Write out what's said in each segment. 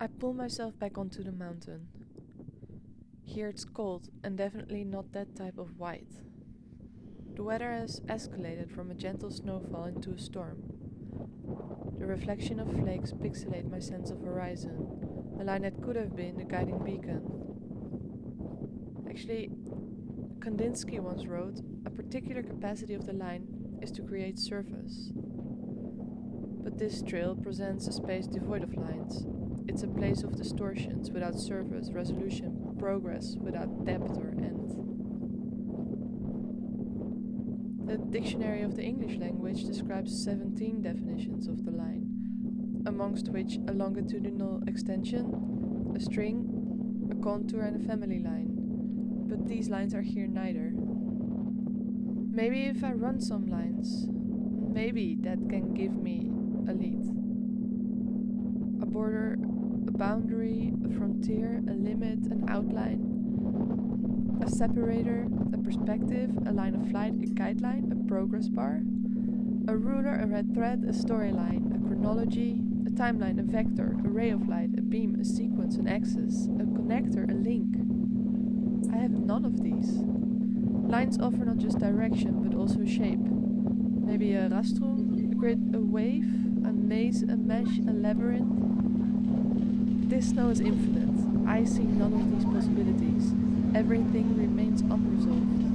I pull myself back onto the mountain. Here it's cold and definitely not that type of white. The weather has escalated from a gentle snowfall into a storm. The reflection of flakes pixelate my sense of horizon, a line that could have been a guiding beacon. Actually, Kandinsky once wrote, a particular capacity of the line is to create surface. But this trail presents a space devoid of lines, it's a place of distortions without surface, resolution, progress without depth or end. The Dictionary of the English Language describes 17 definitions of the line, amongst which a longitudinal extension, a string, a contour, and a family line. But these lines are here neither. Maybe if I run some lines, maybe that can give me a lead. A border boundary, a frontier, a limit, an outline, a separator, a perspective, a line of flight, a guideline, a progress bar, a ruler, a red thread, a storyline, a chronology, a timeline, a vector, a ray of light, a beam, a sequence, an axis, a connector, a link. I have none of these. Lines offer not just direction but also shape. Maybe a rastrum, a grid, a wave, a maze, a mesh, a labyrinth, this now is infinite. I see none of these possibilities. Everything remains unresolved.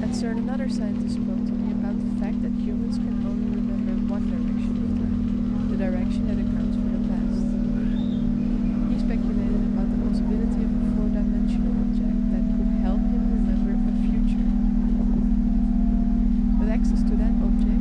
At CERN, another scientist spoke to me about the fact that humans can only remember one direction of time, the direction that accounts for the past. He speculated about the possibility of a four-dimensional object that could help him remember a future. With access to that object,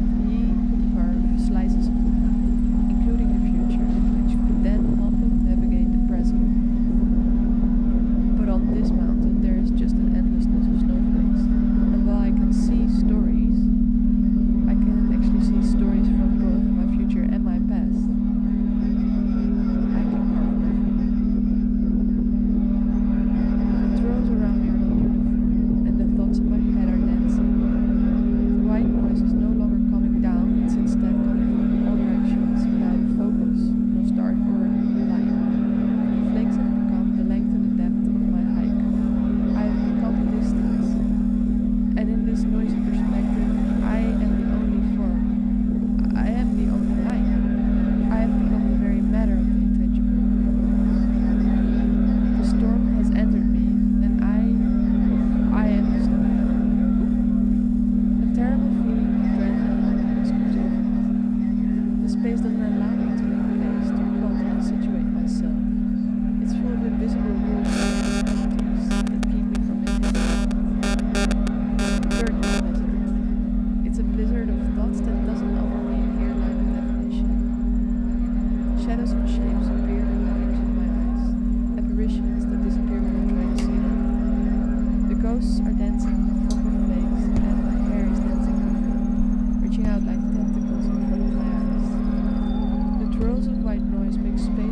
nice big space.